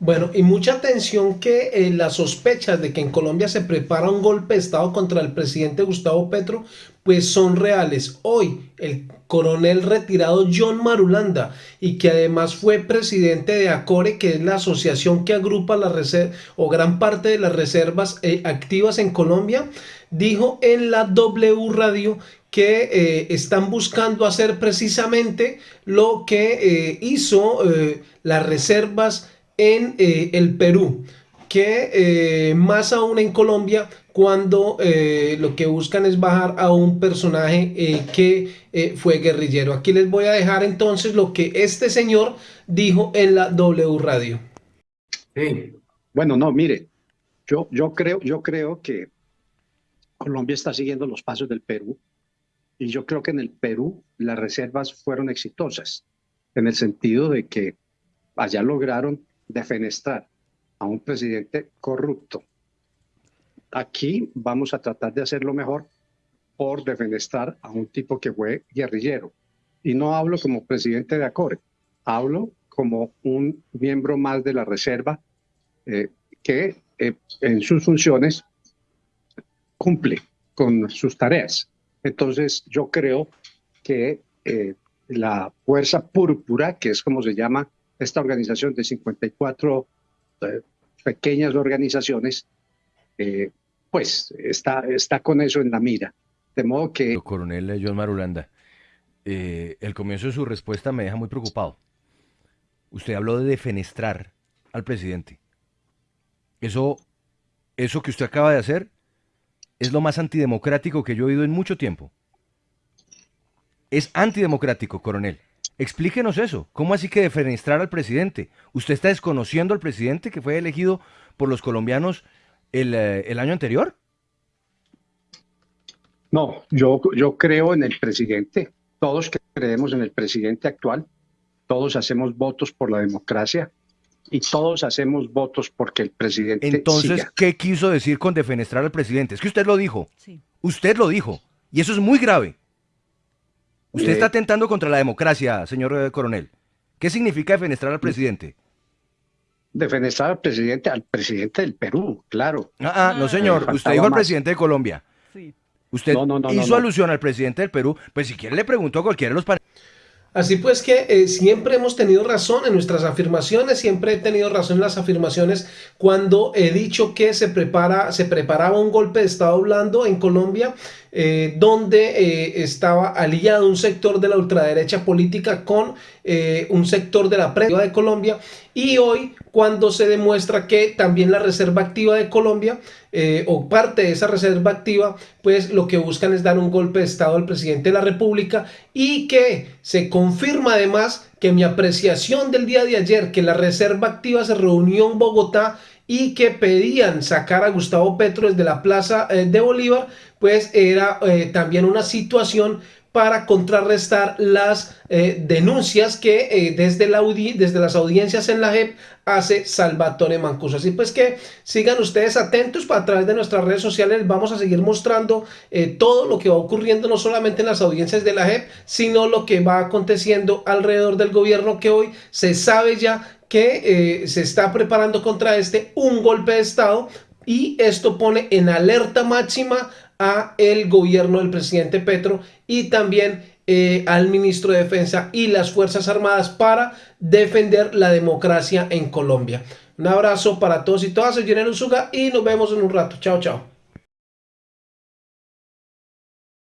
Bueno, y mucha atención que eh, las sospechas de que en Colombia se prepara un golpe de Estado contra el presidente Gustavo Petro, pues son reales. Hoy, el coronel retirado John Marulanda, y que además fue presidente de ACORE, que es la asociación que agrupa la o gran parte de las reservas eh, activas en Colombia, dijo en la W Radio que eh, están buscando hacer precisamente lo que hizo las reservas en eh, el Perú, que eh, más aún en Colombia, cuando eh, lo que buscan es bajar a un personaje que fue guerrillero. Aquí les voy a dejar entonces lo que este señor dijo en la W Radio. Sí. Bueno, no, mire, yo, yo, creo, yo creo que Colombia está siguiendo los pasos del Perú y yo creo que en el Perú las reservas fueron exitosas, en el sentido de que allá lograron defenestrar a un presidente corrupto. Aquí vamos a tratar de hacerlo mejor por defenestrar a un tipo que fue guerrillero. Y no hablo como presidente de ACORE, hablo como un miembro más de la Reserva eh, que eh, en sus funciones cumple con sus tareas. Entonces yo creo que eh, la Fuerza Púrpura, que es como se llama esta organización de 54 eh, pequeñas organizaciones, eh, pues está, está con eso en la mira. De modo que... Coronel John Marulanda, eh, el comienzo de su respuesta me deja muy preocupado. Usted habló de defenestrar al presidente. Eso, eso que usted acaba de hacer es lo más antidemocrático que yo he oído en mucho tiempo. Es antidemocrático, coronel. Explíquenos eso. ¿Cómo así que defenestrar al presidente? ¿Usted está desconociendo al presidente que fue elegido por los colombianos el, eh, año anterior? No, yo, yo creo en el presidente. Todos creemos en el presidente actual. Todos hacemos votos por la democracia y todos hacemos votos porque el presidente. Entonces, ¿qué quiso decir con defenestrar al presidente? Es que usted lo dijo. Sí. Usted lo dijo. Y eso es muy grave. Usted está atentando contra la democracia, señor eh, coronel. ¿Qué significa defenestrar al presidente? Defenestrar al presidente, al presidente del Perú, claro. Ah, ah no señor, usted dijo al presidente de Colombia. Sí. Usted hizo alusión al presidente del Perú, pues si quiere le pregunto a cualquiera de los Así pues que eh, siempre hemos tenido razón en nuestras afirmaciones, siempre he tenido razón en las afirmaciones cuando he dicho que se, prepara, se preparaba un golpe de Estado blando en Colombia eh, donde eh, estaba aliado un sector de la ultraderecha política con un sector de la prensa de Colombia y hoy cuando se demuestra que también la Reserva Activa de Colombia o parte de esa Reserva Activa pues lo que buscan es dar un golpe de Estado al presidente de la República y que se confirma además que mi apreciación del día de ayer que la Reserva Activa se reunió en Bogotá y que pedían sacar a Gustavo Petro desde la plaza eh, de Bolívar, pues era eh, también una situación para contrarrestar las eh, denuncias que desde, la desde las audiencias en la JEP hace Salvatore Mancuso. Así pues que sigan ustedes atentos a través de nuestras redes sociales. Vamos a seguir mostrando todo lo que va ocurriendo no solamente en las audiencias de la JEP, sino lo que va aconteciendo alrededor del gobierno que hoy se sabe ya que eh, se está preparando contra este un golpe de Estado y esto pone en alerta máxima a el gobierno del presidente Petro y también eh, al ministro de Defensa y las Fuerzas Armadas para defender la democracia en Colombia. Un abrazo para todos y todas, soy Jenner Usuga y nos vemos en un rato. Chao, chao.